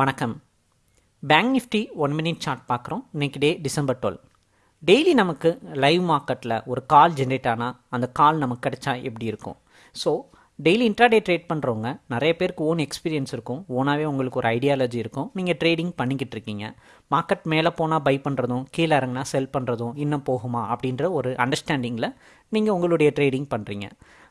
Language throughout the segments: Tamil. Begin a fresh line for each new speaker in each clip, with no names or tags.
வணக்கம். Bank Nifty one minute chart பார்க்குறோம். இன்னைக்கு டே டிசம்பர் டுவெல் டெய்லி நமக்கு லைவ் மார்க்கெட்டில் ஒரு கால் ஜென்ரேட் ஆனால் அந்த கால் நமக்கு கிடைச்சா எப்படி இருக்கும்? ஸோ டெய்லி இன்ட்ராடே ட்ரேட் பண்ணுறவங்க நிறைய பேருக்கு ஓன் எக்ஸ்பீரியன்ஸ் இருக்கும். ஓனாகவே உங்களுக்கு ஒரு ஐடியாலஜி இருக்கும். நீங்கள் ட்ரேடிங் பண்ணிக்கிட்டு இருக்கீங்க. மார்க்கெட் மேலே போனால் பை பண்ணுறதும் கீழே இறங்கினா செல் பண்ணுறதும் இன்னும் போகுமா அப்படின்ற ஒரு அண்டர்ஸ்டாண்டிங்கில் நீங்கள் உங்களுடைய ட்ரேடிங் பண்ணுறீங்க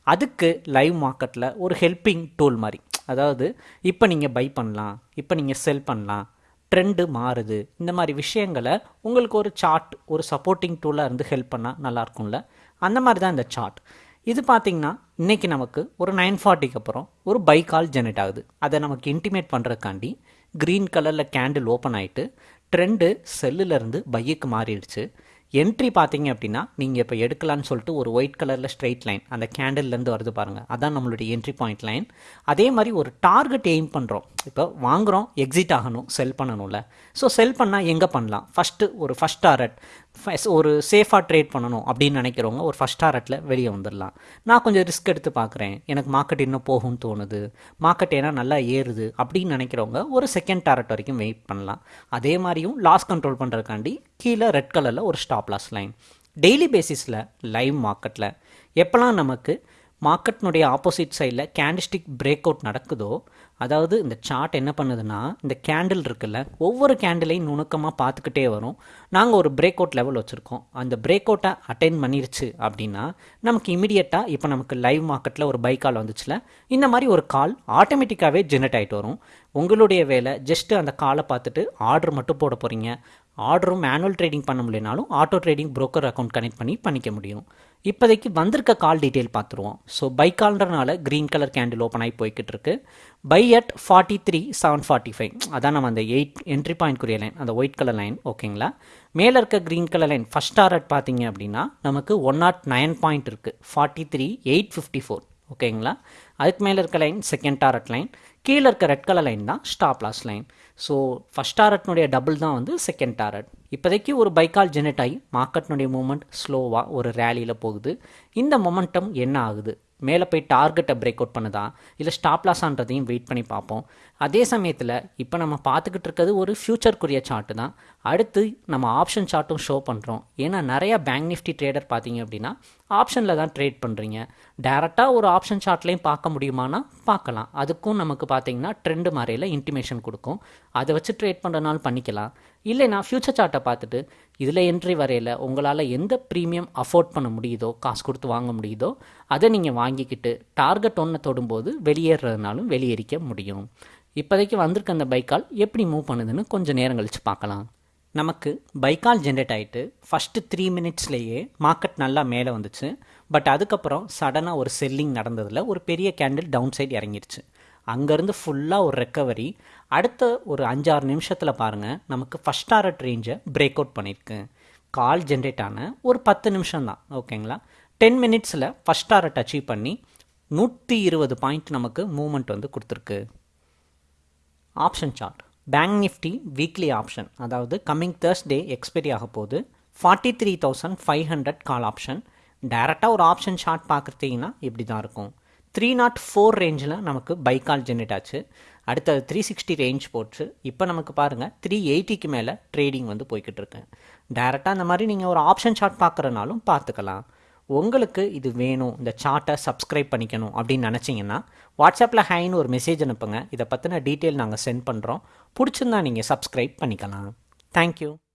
அதுக்கு லைவ் மார்க்கெட்டில் ஒரு ஹெல்பிங் டூல் மாதிரி. அதாவது இப்போ நீங்கள் பை பண்ணலாம் இப்போ நீங்கள் செல் பண்ணலாம் ட்ரெண்டு மாறுது இந்த மாதிரி விஷயங்களை உங்களுக்கு ஒரு சார்ட் ஒரு சப்போர்ட்டிங் டூலாக இருந்து ஹெல்ப் பண்ணால் நல்லாயிருக்கும்ல அந்த மாதிரி தான் இந்த சார்ட் இது பார்த்திங்கன்னா இன்றைக்கி நமக்கு ஒரு நைன் ஃபார்ட்டிக்கு அப்புறம் ஒரு பை கால் ஜெனரேட் ஆகுது. அதை நமக்கு இன்டிமேட் பண்ணுறதுக்காண்டி க்ரீன் கலரில் கேண்டில் ஓப்பன் ஆகிட்டு ட்ரெண்டு செல்லுலேருந்து பையுக்கு மாறிடுச்சு. என்ட்ரி பார்த்தீங்க அப்படின்னா நீங்கள் இப்போ எடுக்கலான்னு சொல்லிட்டு ஒரு ஒயிட் கலரில் ஸ்ட்ரெயிட் லைன் அந்த கேண்டில்லேருந்து வருது பாருங்கள் அதான் நம்மளுடைய என்ட்ரி பாயிண்ட் லைன் அதே மாதிரி ஒரு டார்கெட் எய்ம் பண்ணுறோம் இப்போ வாங்குகிறோம் எக்ஸிட் ஆகணும் செல் பண்ணணும்ல. ஸோ செல் பண்ணால் எங்கே பண்ணலாம்? ஃபஸ்ட்டு ஒரு ஃபஸ்ட் டாரட் ஒரு சேஃபாக ட்ரேட் பண்ணணும் அப்படின்னு நினைக்கிறவங்க ஒரு ஃபஸ்ட் டாரட்டில் வெளியே வந்துடலாம் நான் கொஞ்சம் ரிஸ்க் எடுத்து பார்க்குறேன். எனக்கு மார்க்கெட் இன்னும் போகும்னு தோணுது. மார்க்கெட் ஏன்னா நல்லா ஏறுது அப்படின்னு நினைக்கிறவங்க ஒரு செகண்ட் டாரட் வரைக்கும் வெயிட் பண்ணலாம். அதே மாதிரியும் லாஸ் கண்ட்ரோல் பண்ணுறதுக்காண்டி கீழே ரெட் கலரில் ஒரு ஸ்டாப் லாஸ் லைன் டெய்லி பேசிஸில் லைவ் மார்க்கெட்டில் எப்போல்லாம் நமக்கு மார்க்கெட்னுடைய ஆப்போசிட் சைடில் கேண்டிஸ்டிக் பிரேக் அவுட் நடக்குதோ அதாவது இந்த சார்ட் என்ன பண்ணுதுன்னா இந்த கேண்டில் இருக்குல்ல ஒவ்வொரு கேண்டிலையும் நுணுக்கமாக பார்த்துக்கிட்டே வரும். நாங்கள் ஒரு பிரேக் அவுட் லெவல் வச்சுருக்கோம். அந்த பிரேக் அவுட்டை அட்டைன் பண்ணிருச்சு அப்படின்னா நமக்கு இமீடியட்டாக இப்போ நமக்கு லைவ் மார்க்கெட்டில் ஒரு பை கால் வந்துச்சுல இந்த மாதிரி ஒரு கால் ஆட்டோமேட்டிக்காகவே ஜென்ரேட் ஆகிட்டு வரும். உங்களுடைய வேலை ஜஸ்ட்டு அந்த காலை பார்த்துட்டு ஆர்டர் மட்டும் போட போகிறீங்க ஆர்டரும் மேனுவல் ட்ரேடிங் பண்ண முடியலனாலும் auto trading broker account connect பண்ணி பண்ணிக்க முடியும். இப்போதைக்கு வந்திருக்க கால் டீட்டெயில் பார்த்துருவோம். ஸோ பை கால்ன்றனால க்ரீன் கலர் கேண்டில் ஓப்பன் ஆகி போய்கிட்டு இருக்கு. Buy at forty three seven forty five அதான் நம்ம அந்த எயிட் என்ட்ரி பாயிண்ட் லைன் அந்த ஒயிட் கலர் லைன் ஓகேங்களா மேலே இருக்க green colour line first target பார்த்தீங்க அப்படின்னா நமக்கு ஒன் நாட் நைன் பாயிண்ட் இருக்குது forty three eight fifty four ஓகேங்களா அதுக்கு மேலே இருக்க லைன் செகண்ட் டாரட் லைன் கீழே இருக்க ரெட் கலர் லைன் தான் stop loss line so first டாரட்னுடைய double தான் வந்து செகண்ட் டாரட் இப்போதைக்கு ஒரு பைக்கால் ஜெனரேட் ஆகி மார்க்கெட்னுடைய மூமெண்ட் ஸ்லோவாக ஒரு ரேலியில் போகுது. இந்த மொமெண்டம் என்ன ஆகுது? மேலே போய் டார்கெட்டை பிரேக் அவுட் பண்ணுதா? இல்லை ஸ்டாப் லாஸான்றதையும் வெயிட் பண்ணி பார்ப்போம். அதே சமயத்தில் இப்போ நம்ம பார்த்துக்கிட்டு இருக்கிறது ஒரு ஃப்யூச்சருக்குரிய சார்ட்டு தான். அடுத்து நம்ம ஆப்ஷன் சார்ட்டும் ஷோ பண்ணுறோம் ஏன்னா நிறையா பேங்க் நிஃப்டி ட்ரேடர் பார்த்தீங்க அப்படின்னா ஆப்ஷனில் தான் ட்ரேட் பண்ணுறீங்க டேரெக்டாக ஒரு ஆப்ஷன் சார்ட்லேயும் பார்க்க முடியுமானா பார்க்கலாம். அதுக்கும் நமக்கு பார்த்தீங்கன்னா ட்ரெண்டு மாதிரியில் இன்டிமேஷன் கொடுக்கும். அதை வச்சு ட்ரேட் பண்ணுறனாலும் பண்ணிக்கலாம். இல்லைனா ஃப்யூச்சர் சார்ட்டை பார்த்துட்டு இதில் என்ட்ரி வரையில் உங்களால் எந்த ப்ரீமியம் அஃபோர்ட் பண்ண முடியுதோ காசு கொடுத்து வாங்க முடியுதோ அதை நீங்கள் வாங்கிக்கிட்டு டார்கெட் ஒன்றை தொடும்போது வெளியேறதுனாலும் வெளியேறிக்க முடியும். இப்போதைக்கு வந்திருக்க அந்த பைக்கால் எப்படி மூவ் பண்ணுதுன்னு கொஞ்சம் நேரம் கழித்து பார்க்கலாம். நமக்கு பைக்கால் ஜென்ரேட் ஆகிட்டு ஃபஸ்ட்டு த்ரீ மினிட்ஸ்லேயே மார்க்கெட் நல்லா மேலே வந்துச்சு. பட் அதுக்கப்புறம் சடனாக ஒரு செல்லிங் நடந்ததில் ஒரு பெரிய கேண்டில் டவுன் சைட் இறங்கிருச்சு. அங்கேருந்து ஃபுல்லாக ஒரு ரெக்கவரி அடுத்த ஒரு அஞ்சாறு நிமிஷத்தில் பாருங்கள் நமக்கு ஃபஸ்ட் டாரட் ரேஞ்சை பிரேக் அவுட் பண்ணியிருக்கு கால் ஜென்ரேட் ஆன ஒரு பத்து நிமிஷம் தான் ஓகேங்களா டென் மினிட்ஸில் ஃபஸ்ட் டாரட் அச்சீவ் பண்ணி நூற்றி இருபது பாயிண்ட் நமக்கு மூமெண்ட் வந்து கொடுத்துருக்கு. Option chart bank Nifty weekly option அதாவது கம்மிங் தேர்ஸ்டே எக்ஸ்பைரி ஆக போகுது. Forty three thousand five hundred call option டேரெக்டாக ஒரு ஆப்ஷன் ஷார்ட் பார்க்குறீங்கன்னா இப்படி தான் இருக்கும். த்ரீ நாட் ஃபோர் ரேஞ்சில் நமக்கு பை கால் ஜென்ரேட் ஆச்சு. அடுத்தது த்ரீ சிக்ஸ்டி ரேஞ்ச் போச்சு. இப்போ நமக்கு பாருங்கள் த்ரீ எயிட்டிக்கு மேலே ட்ரேடிங் வந்து போய்கிட்டு இருக்கு. டேரெக்டாக அந்த மாதிரி நீங்கள் ஒரு ஆப்ஷன் ஷார்ட் பார்க்குறனாலும் பார்த்துக்கலாம். உங்களுக்கு இது வேணும் இந்த சார்ட்டை சப்ஸ்கிரைப் பண்ணிக்கணும் அப்படின்னு நினச்சிங்கன்னா வாட்ஸ்அப்பில் ஹைன்னு ஒரு மெசேஜ் அனுப்புங்க. இதை பற்றின டீட்டெயில் நாங்கள் சென்ட் பண்ணுறோம் பிடிச்சிருந்தா நீங்கள் சப்ஸ்கிரைப் பண்ணிக்கலாம். தேங்க்யூ